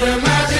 the magic.